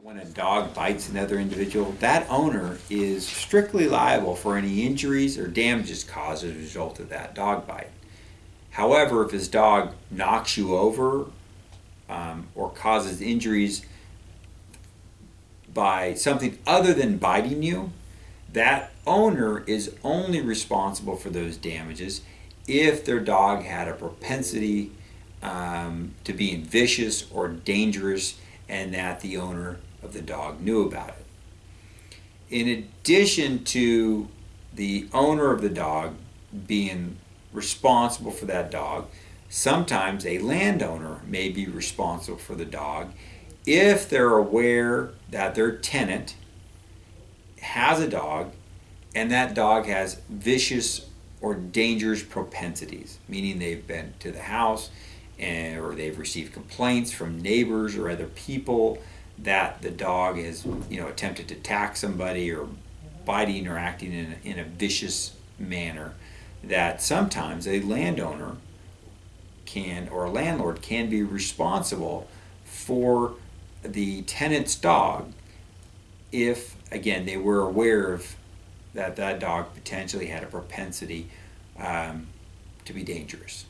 When a dog bites another individual, that owner is strictly liable for any injuries or damages caused as a result of that dog bite. However, if his dog knocks you over um, or causes injuries by something other than biting you, that owner is only responsible for those damages if their dog had a propensity um, to being vicious or dangerous and that the owner of the dog knew about it. In addition to the owner of the dog being responsible for that dog, sometimes a landowner may be responsible for the dog if they're aware that their tenant has a dog and that dog has vicious or dangerous propensities, meaning they've been to the house and, or they've received complaints from neighbors or other people that the dog has you know attempted to attack somebody or biting or acting in a, in a vicious manner that sometimes a landowner can or a landlord can be responsible for the tenant's dog if again they were aware of that that dog potentially had a propensity um, to be dangerous